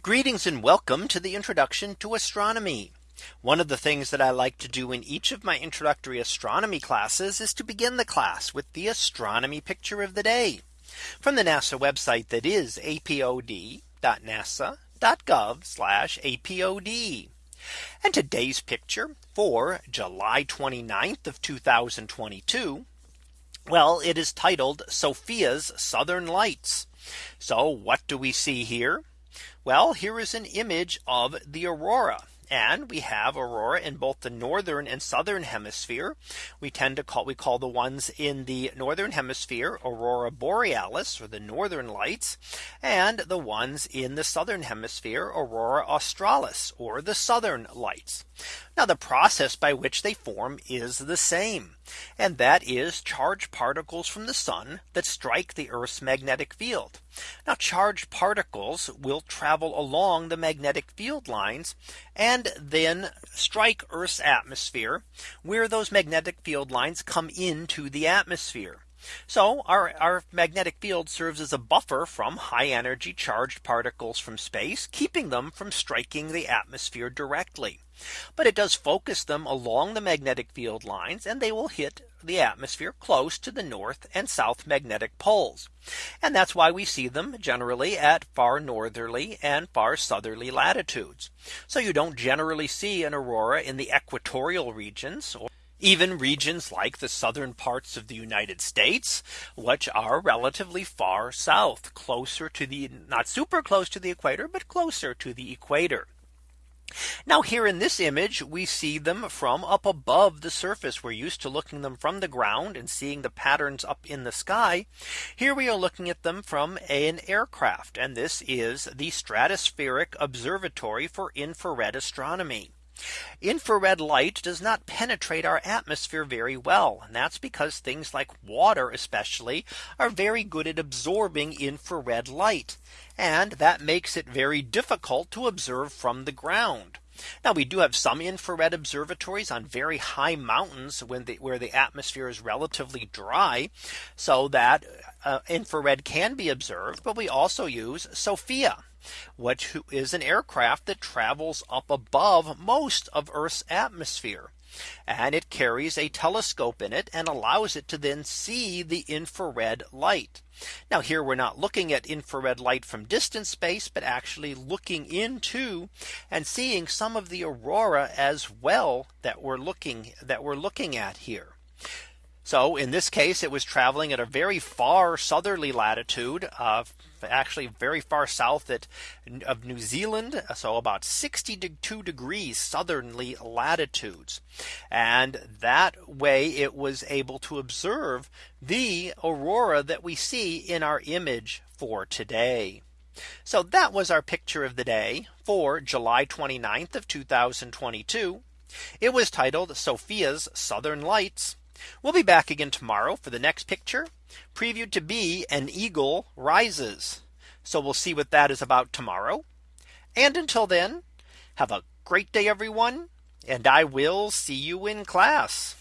Greetings and welcome to the introduction to astronomy. One of the things that I like to do in each of my introductory astronomy classes is to begin the class with the astronomy picture of the day from the NASA website that is apod.nasa.gov apod. And today's picture for July 29th of 2022. Well, it is titled SOFIA's Southern Lights. So what do we see here? Well, here is an image of the aurora. And we have aurora in both the northern and southern hemisphere. We tend to call we call the ones in the northern hemisphere aurora borealis or the northern lights and the ones in the southern hemisphere aurora australis or the southern lights. Now the process by which they form is the same. And that is charged particles from the sun that strike the Earth's magnetic field. Now charged particles will travel along the magnetic field lines and then strike Earth's atmosphere where those magnetic field lines come into the atmosphere. So our, our magnetic field serves as a buffer from high energy charged particles from space, keeping them from striking the atmosphere directly. But it does focus them along the magnetic field lines and they will hit the atmosphere close to the north and south magnetic poles. And that's why we see them generally at far northerly and far southerly latitudes. So you don't generally see an aurora in the equatorial regions even regions like the southern parts of the United States, which are relatively far south, closer to the not super close to the equator, but closer to the equator. Now here in this image, we see them from up above the surface. We're used to looking them from the ground and seeing the patterns up in the sky. Here we are looking at them from an aircraft. And this is the Stratospheric Observatory for Infrared Astronomy. Infrared light does not penetrate our atmosphere very well. And that's because things like water especially are very good at absorbing infrared light. And that makes it very difficult to observe from the ground. Now we do have some infrared observatories on very high mountains when the, where the atmosphere is relatively dry so that uh, infrared can be observed. But we also use SOFIA which is an aircraft that travels up above most of Earth's atmosphere. And it carries a telescope in it and allows it to then see the infrared light. Now here we're not looking at infrared light from distant space, but actually looking into and seeing some of the aurora as well that we're looking that we're looking at here. So in this case, it was traveling at a very far southerly latitude of actually very far south at, of New Zealand. So about 62 degrees southerly latitudes. And that way it was able to observe the aurora that we see in our image for today. So that was our picture of the day for July 29th of 2022. It was titled SOFIA's Southern Lights. We'll be back again tomorrow for the next picture previewed to be an eagle rises. So we'll see what that is about tomorrow. And until then, have a great day, everyone. And I will see you in class.